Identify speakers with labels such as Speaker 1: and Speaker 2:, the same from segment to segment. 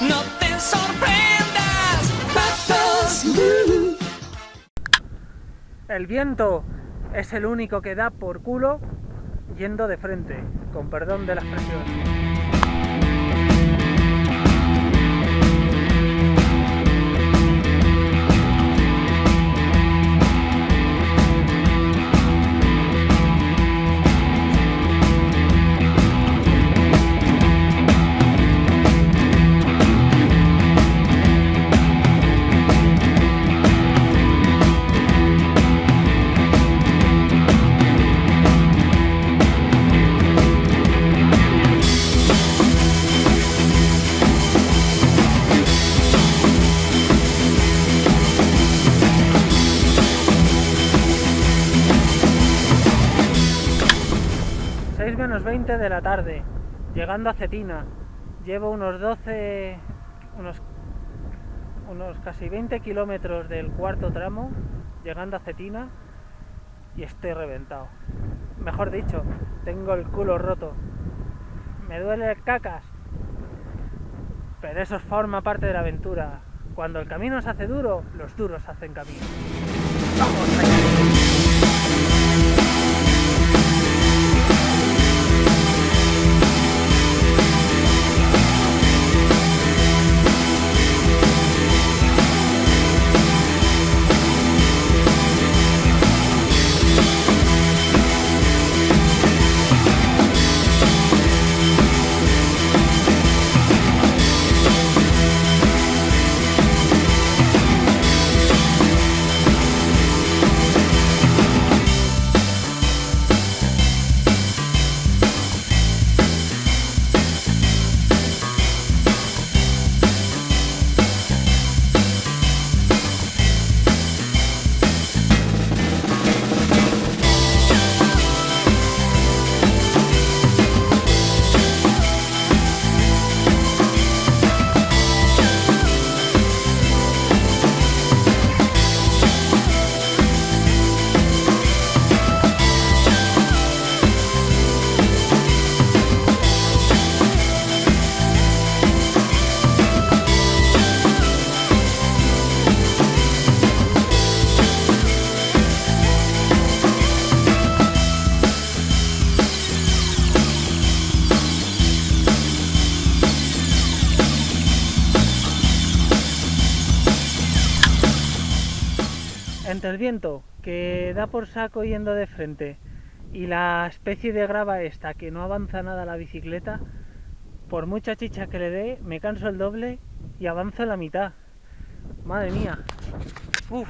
Speaker 1: No te sorprendas,
Speaker 2: El viento es el único que da por culo yendo de frente, con perdón de la expresión. Menos 20 de la tarde, llegando a Cetina. Llevo unos 12, unos, unos casi 20 kilómetros del cuarto tramo, llegando a Cetina, y estoy reventado. Mejor dicho, tengo el culo roto. Me duele cacas. Pero eso forma parte de la aventura. Cuando el camino se hace duro, los duros hacen camino. ¡Vamos entre el viento que da por saco yendo de frente y la especie de grava esta que no avanza nada la bicicleta, por mucha chicha que le dé, me canso el doble y avanzo la mitad. Madre mía. Uf,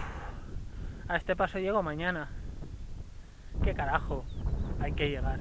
Speaker 2: a este paso llego mañana. ¿Qué carajo? Hay que llegar.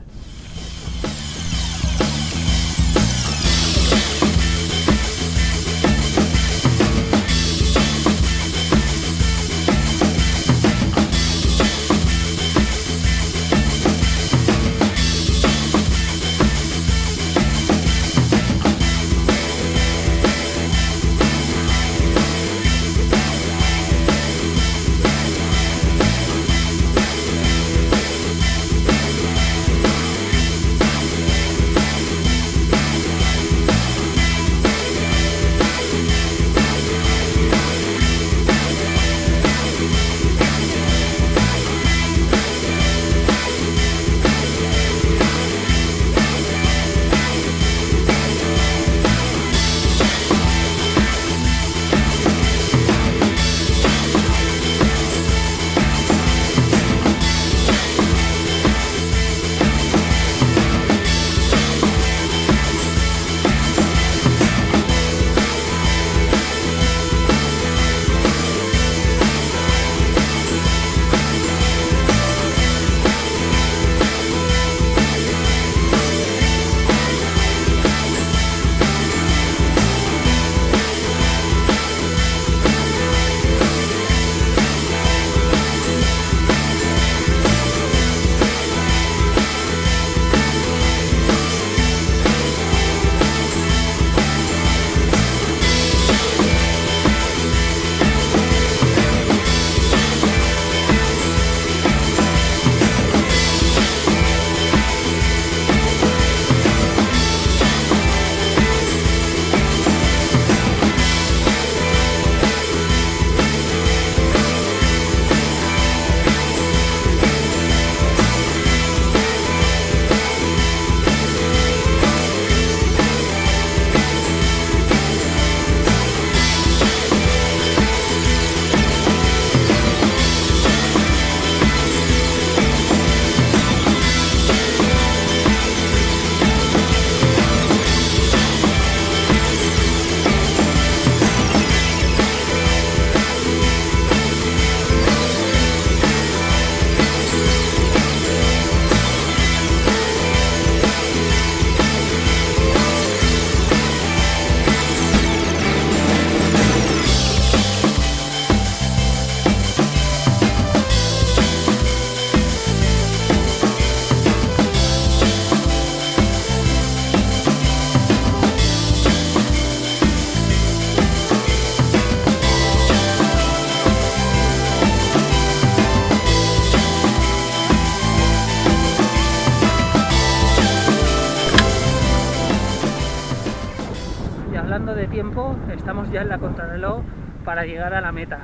Speaker 2: Ya en la contrarreloj para llegar a la meta,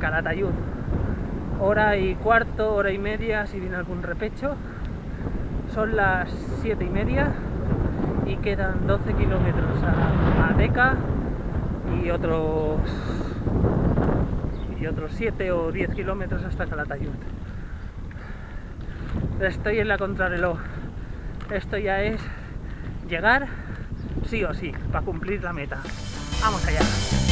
Speaker 2: Calatayud. Hora y cuarto, hora y media si viene algún repecho. Son las siete y media y quedan 12 kilómetros a, a Deca y otros y otros 7 o 10 kilómetros hasta Calatayud. Estoy en la contrarreloj. Esto ya es llegar sí o sí para cumplir la meta. Vamos allá.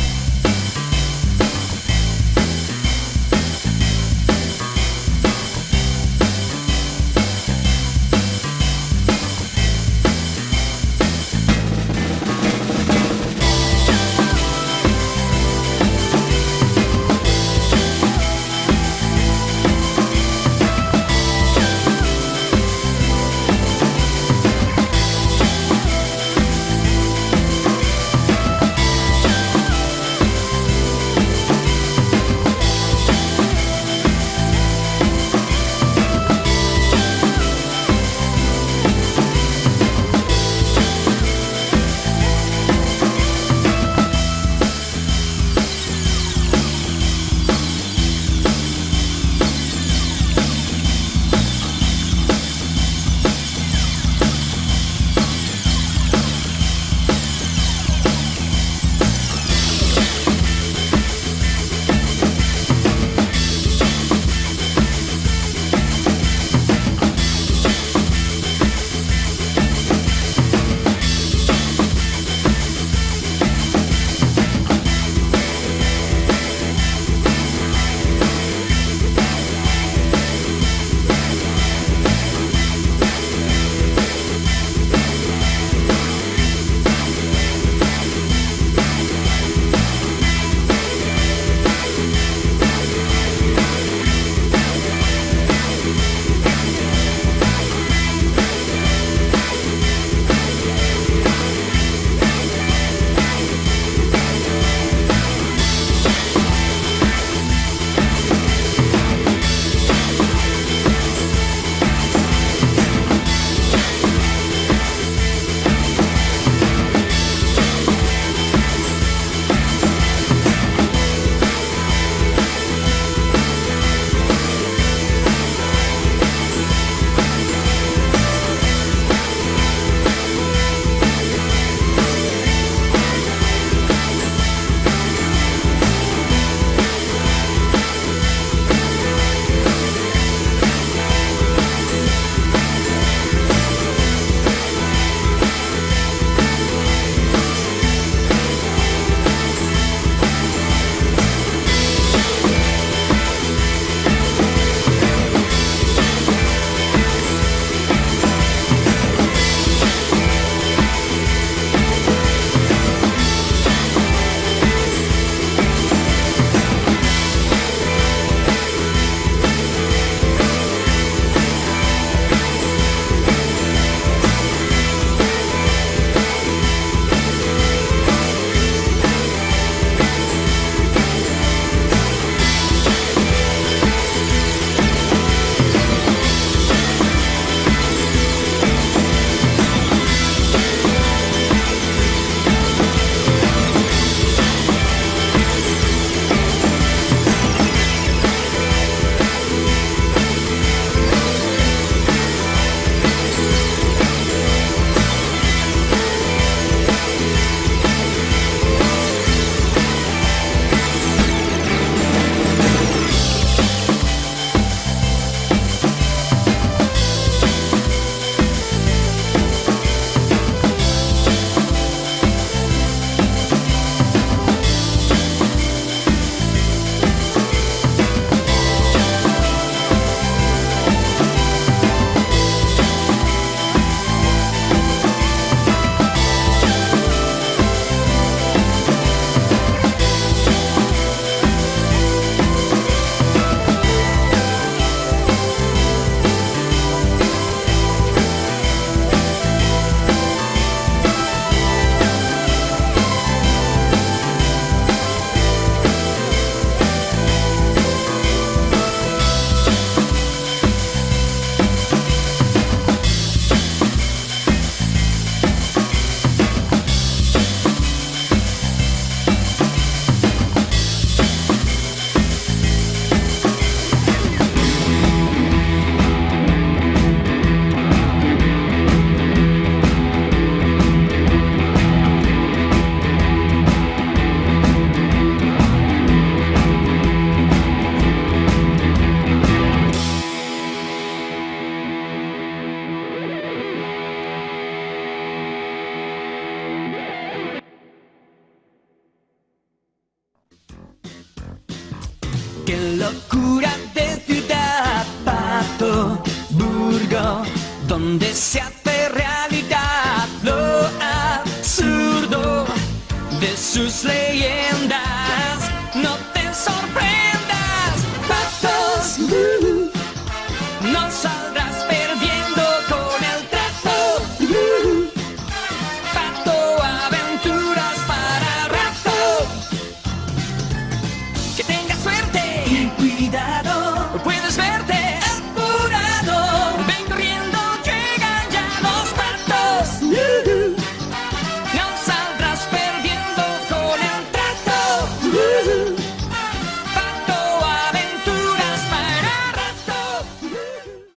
Speaker 1: Donde se